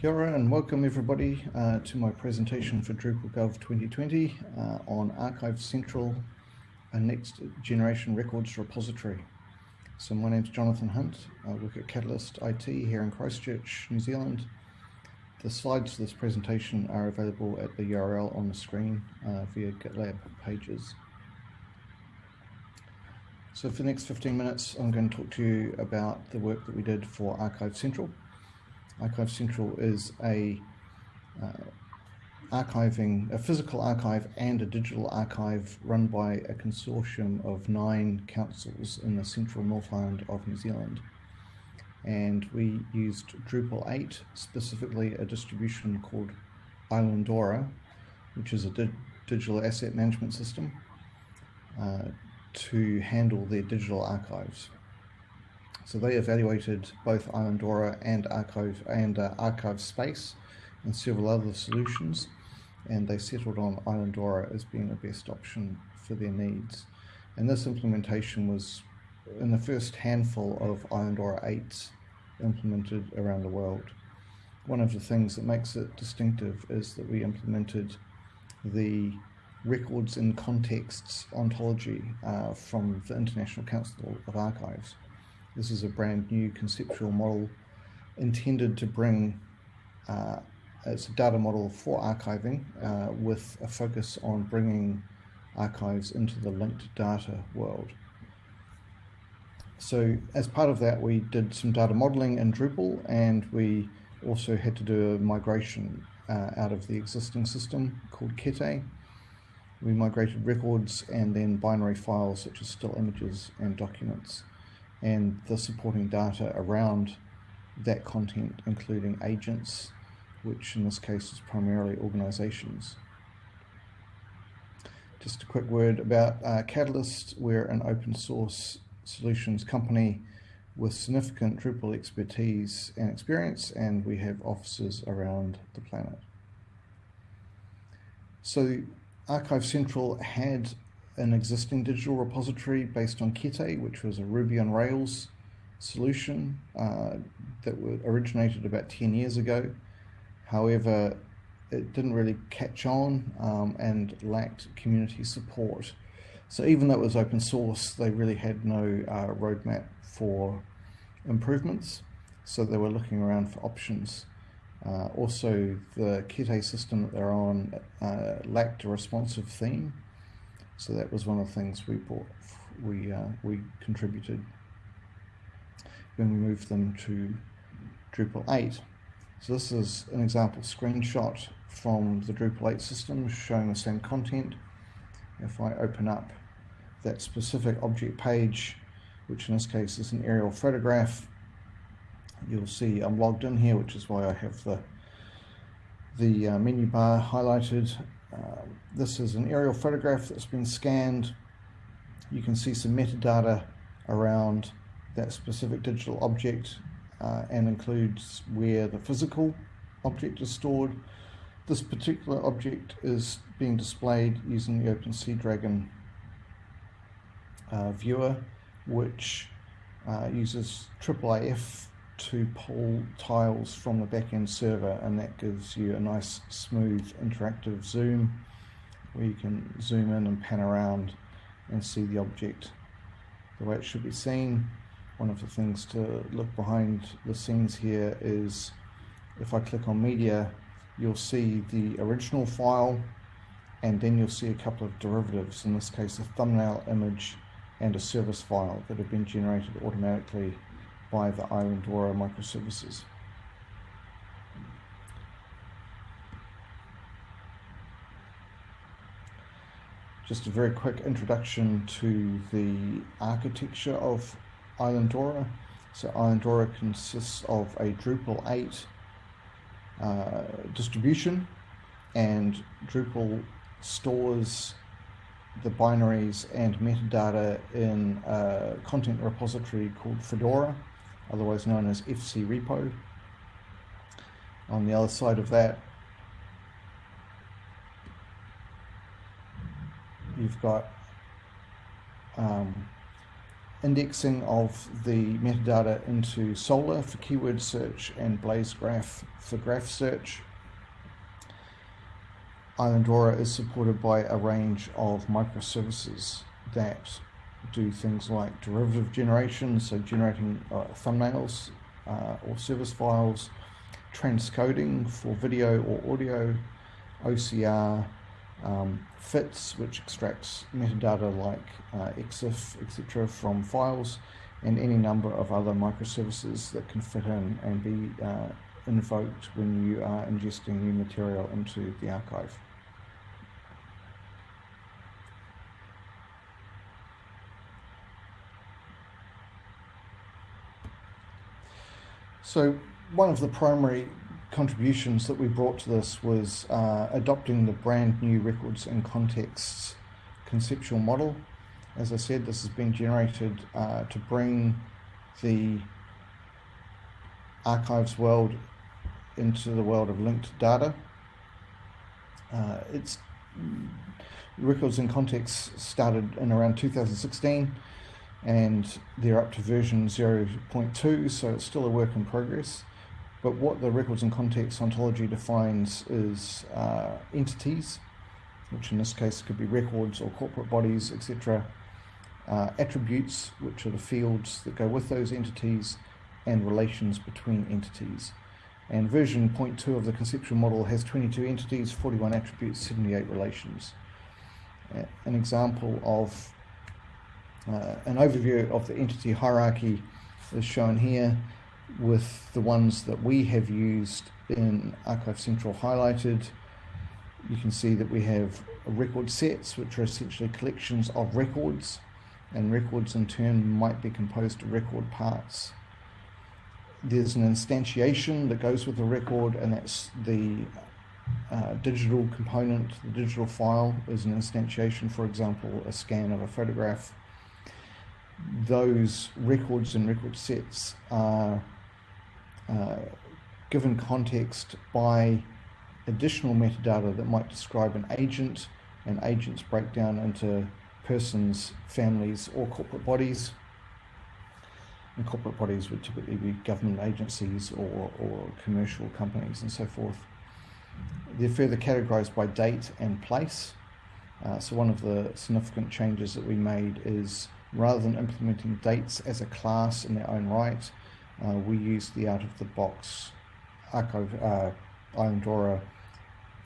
Kia ora and welcome everybody uh, to my presentation for Drupal Gov 2020 uh, on Archive Central, a next generation records repository. So my name is Jonathan Hunt, I work at Catalyst IT here in Christchurch, New Zealand. The slides for this presentation are available at the URL on the screen uh, via GitLab pages. So for the next 15 minutes I'm going to talk to you about the work that we did for Archive Central. Archive Central is a uh, archiving, a physical archive and a digital archive run by a consortium of nine councils in the central North Island of New Zealand. And we used Drupal 8, specifically a distribution called Islandora, which is a di digital asset management system, uh, to handle their digital archives. So they evaluated both Islandora and Archive and uh, ArchivesSpace and several other solutions, and they settled on Islandora as being the best option for their needs. And this implementation was in the first handful of Islandora 8s implemented around the world. One of the things that makes it distinctive is that we implemented the records in contexts ontology uh, from the International Council of Archives. This is a brand new conceptual model intended to bring, uh, it's a data model for archiving uh, with a focus on bringing archives into the linked data world. So as part of that, we did some data modeling in Drupal and we also had to do a migration uh, out of the existing system called Kete. We migrated records and then binary files such as still images and documents and the supporting data around that content, including agents, which in this case is primarily organizations. Just a quick word about uh, Catalyst. We're an open source solutions company with significant Drupal expertise and experience, and we have offices around the planet. So Archive Central had an existing digital repository based on Kete, which was a Ruby on Rails solution uh, that originated about 10 years ago. However, it didn't really catch on um, and lacked community support. So even though it was open source, they really had no uh, roadmap for improvements. So they were looking around for options. Uh, also, the Kete system that they're on uh, lacked a responsive theme. So that was one of the things we bought, we, uh, we contributed when we moved them to Drupal 8. So this is an example screenshot from the Drupal 8 system showing the same content. If I open up that specific object page, which in this case is an aerial photograph, you'll see I'm logged in here, which is why I have the the uh, menu bar highlighted this is an aerial photograph that's been scanned. You can see some metadata around that specific digital object uh, and includes where the physical object is stored. This particular object is being displayed using the OpenSeadragon uh, viewer, which uh, uses IIIF to pull tiles from the backend server and that gives you a nice smooth interactive zoom where you can zoom in and pan around and see the object the way it should be seen. One of the things to look behind the scenes here is if I click on media you'll see the original file and then you'll see a couple of derivatives, in this case a thumbnail image and a service file that have been generated automatically by the Islandora microservices. Just a very quick introduction to the architecture of Islandora. So Islandora consists of a Drupal 8 uh, distribution and Drupal stores the binaries and metadata in a content repository called Fedora otherwise known as FC repo. On the other side of that, you've got um, indexing of the metadata into Solr for keyword search and Blaze Graph for graph search. Islandora is supported by a range of microservices that do things like derivative generation, so generating uh, thumbnails uh, or service files, transcoding for video or audio, OCR, um, FITS, which extracts metadata like uh, EXIF, etc., from files, and any number of other microservices that can fit in and be uh, invoked when you are ingesting new material into the archive. So one of the primary contributions that we brought to this was uh, adopting the brand new records and contexts conceptual model. As I said, this has been generated uh, to bring the archives world into the world of linked data. Uh, it's records and contexts started in around 2016 and they're up to version 0.2 so it's still a work in progress but what the records and context ontology defines is uh, entities, which in this case could be records or corporate bodies, etc. Uh, attributes, which are the fields that go with those entities, and relations between entities. And version 0.2 of the conceptual model has 22 entities, 41 attributes, 78 relations. An example of uh, an overview of the entity hierarchy is shown here with the ones that we have used in Archive Central highlighted. You can see that we have record sets, which are essentially collections of records, and records in turn might be composed of record parts. There's an instantiation that goes with the record, and that's the uh, digital component. The digital file is an instantiation, for example, a scan of a photograph. Those records and record sets are uh, given context by additional metadata that might describe an agent, and agents break down into persons, families, or corporate bodies. And corporate bodies would typically be government agencies or, or commercial companies and so forth. They're further categorized by date and place. Uh, so one of the significant changes that we made is rather than implementing dates as a class in their own right, uh, we use the out of the box archive uh, Islandora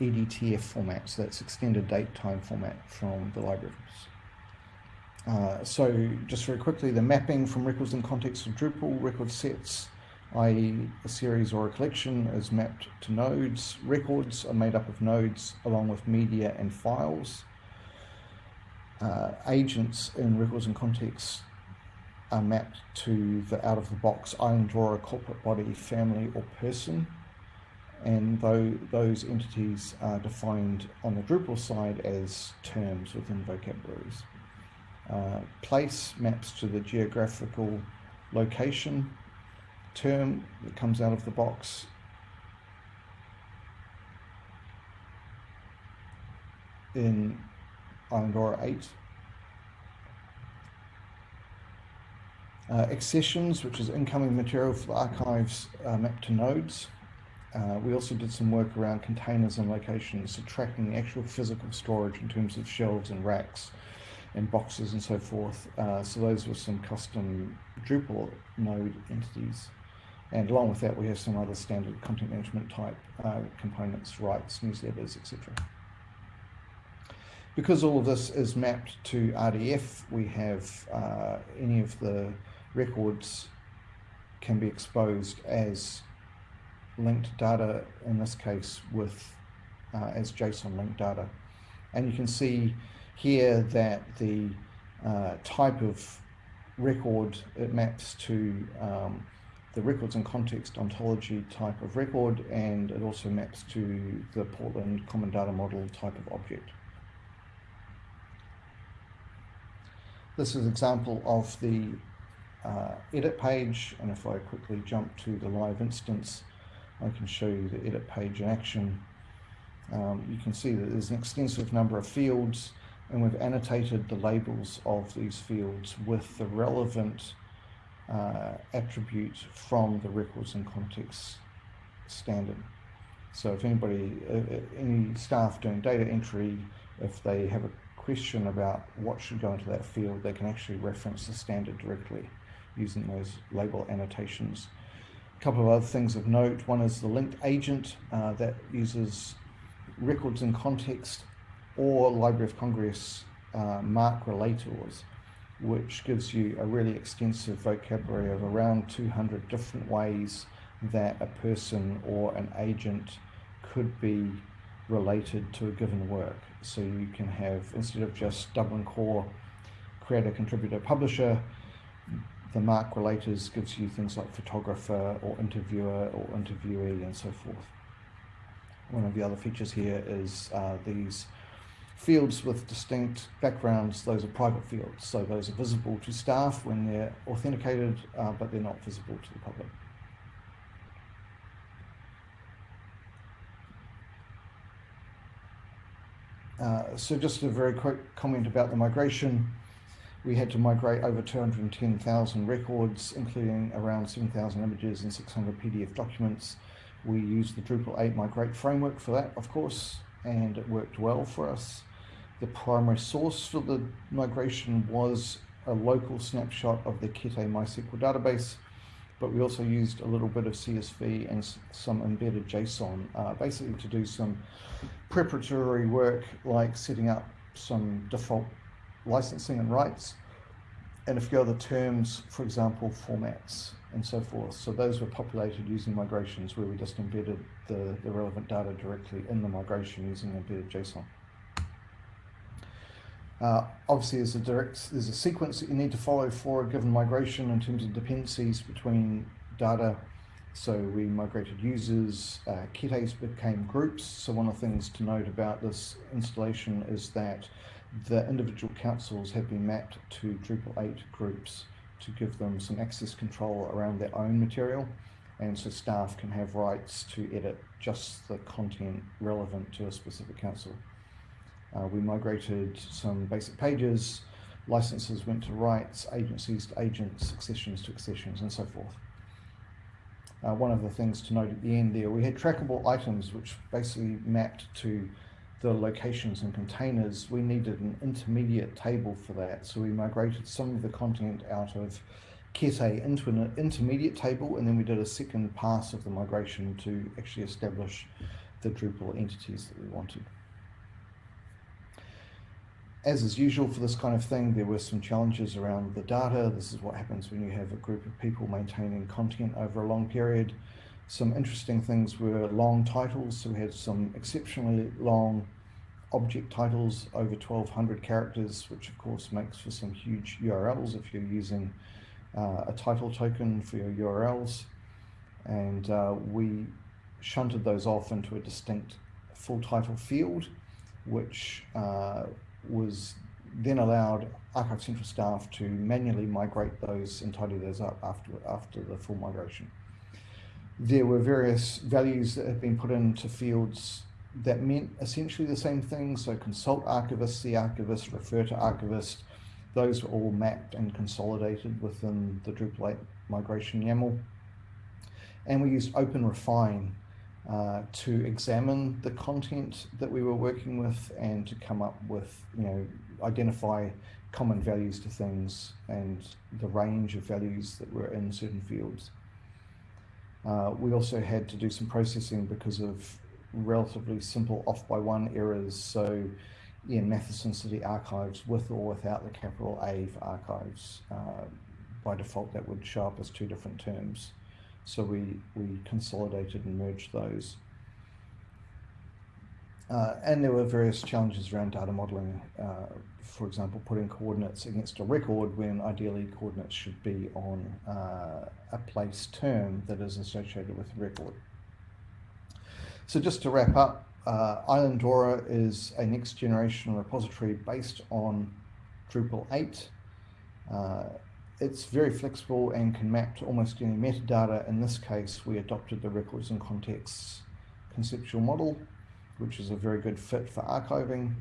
EDTF format, so that's extended date time format from the libraries. Uh, so just very quickly, the mapping from records and context of Drupal record sets, i.e. a series or a collection is mapped to nodes. Records are made up of nodes along with media and files. Uh, agents in records and contexts are mapped to the out of the box Islandora corporate body, family, or person. And though those entities are defined on the Drupal side as terms within vocabularies. Uh, place maps to the geographical location term that comes out of the box. In Islandora 8 Uh, accessions, which is incoming material for the archives uh, mapped to nodes. Uh, we also did some work around containers and locations, so tracking the actual physical storage in terms of shelves and racks and boxes and so forth. Uh, so those were some custom Drupal node entities. And along with that, we have some other standard content management type uh, components, rights, newsletters, etc. Because all of this is mapped to RDF, we have uh, any of the records can be exposed as linked data, in this case with uh, as JSON linked data. And you can see here that the uh, type of record, it maps to um, the records and context ontology type of record, and it also maps to the Portland Common Data Model type of object. This is an example of the uh, edit page and if I quickly jump to the live instance I can show you the edit page in action. Um, you can see that there's an extensive number of fields and we've annotated the labels of these fields with the relevant uh, attribute from the records and context standard. So if anybody, uh, uh, any staff doing data entry, if they have a question about what should go into that field, they can actually reference the standard directly using those label annotations. A couple of other things of note. One is the linked agent uh, that uses records in context or Library of Congress uh, MARC relators, which gives you a really extensive vocabulary of around 200 different ways that a person or an agent could be related to a given work. So you can have, instead of just Dublin Core, creator, contributor, publisher, the MARC relators gives you things like photographer or interviewer or interviewee and so forth. One of the other features here is uh, these fields with distinct backgrounds, those are private fields. So those are visible to staff when they're authenticated, uh, but they're not visible to the public. Uh, so just a very quick comment about the migration. We had to migrate over 210,000 records, including around 7,000 images and 600 PDF documents. We used the Drupal 8 Migrate framework for that, of course, and it worked well for us. The primary source for the migration was a local snapshot of the Kete MySQL database, but we also used a little bit of CSV and some embedded JSON, uh, basically to do some preparatory work like setting up some default licensing and rights, and a few other terms, for example, formats and so forth. So those were populated using migrations where we just embedded the, the relevant data directly in the migration using embedded JSON. Uh, obviously, there's a direct, there's a sequence that you need to follow for a given migration in terms of dependencies between data. So we migrated users, uh, became groups. So one of the things to note about this installation is that the individual councils have been mapped to Drupal 8 groups to give them some access control around their own material. And so staff can have rights to edit just the content relevant to a specific council. Uh, we migrated some basic pages, licenses went to rights, agencies to agents, accessions to accessions, and so forth. Uh, one of the things to note at the end there, we had trackable items which basically mapped to the locations and containers. We needed an intermediate table for that, so we migrated some of the content out of Kete into an intermediate table, and then we did a second pass of the migration to actually establish the Drupal entities that we wanted as is usual for this kind of thing, there were some challenges around the data. This is what happens when you have a group of people maintaining content over a long period. Some interesting things were long titles. So we had some exceptionally long object titles over 1200 characters, which of course makes for some huge URLs if you're using uh, a title token for your URLs. And uh, we shunted those off into a distinct full title field, which uh, was then allowed Archive Central staff to manually migrate those and tidy those up after, after the full migration. There were various values that had been put into fields that meant essentially the same thing. So consult archivist, see archivist, refer to archivist. Those were all mapped and consolidated within the Drupal 8 migration YAML. And we used OpenRefine uh, to examine the content that we were working with and to come up with, you know, identify common values to things and the range of values that were in certain fields. Uh, we also had to do some processing because of relatively simple off by one errors. So in Matheson City Archives with or without the capital A for archives, uh, by default that would show up as two different terms. So we, we consolidated and merged those. Uh, and there were various challenges around data modeling, uh, for example, putting coordinates against a record when ideally coordinates should be on uh, a place term that is associated with the record. So just to wrap up, uh, Islandora is a next generation repository based on Drupal 8. It's very flexible and can map to almost any metadata. In this case, we adopted the records and contexts conceptual model, which is a very good fit for archiving.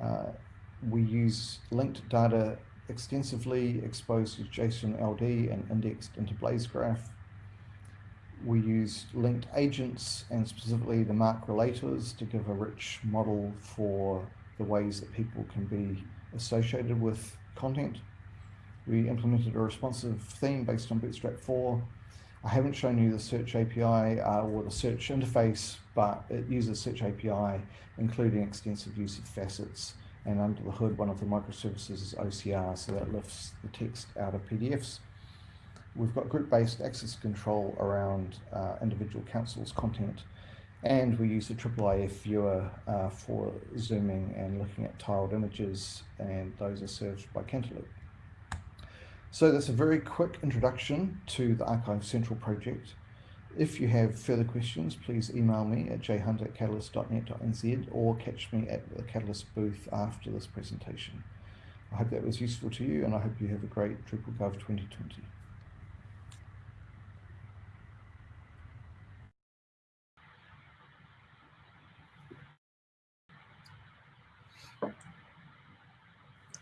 Uh, we use linked data extensively exposed as JSON LD and indexed into BlazeGraph. We use linked agents and specifically the MARC relators to give a rich model for the ways that people can be associated with content. We implemented a responsive theme based on Bootstrap 4. I haven't shown you the search API uh, or the search interface, but it uses search API, including extensive use of facets. And under the hood, one of the microservices is OCR, so that lifts the text out of PDFs. We've got group-based access control around uh, individual councils' content, and we use the IIIF viewer uh, for zooming and looking at tiled images, and those are served by Cantaloupe. So that's a very quick introduction to the Archive Central project. If you have further questions, please email me at jhunt at catalyst.net.nz or catch me at the Catalyst booth after this presentation. I hope that was useful to you and I hope you have a great DrupalGov 2020.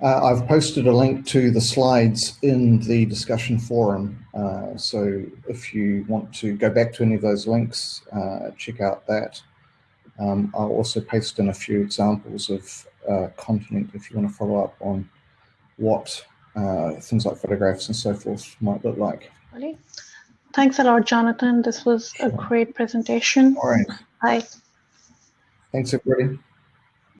Uh, I've posted a link to the slides in the discussion forum. Uh, so if you want to go back to any of those links, uh, check out that. Um, I'll also paste in a few examples of uh, content if you want to follow up on what uh, things like photographs and so forth might look like. Thanks a lot, Jonathan. This was a great presentation. All right. Bye. Thanks, everybody.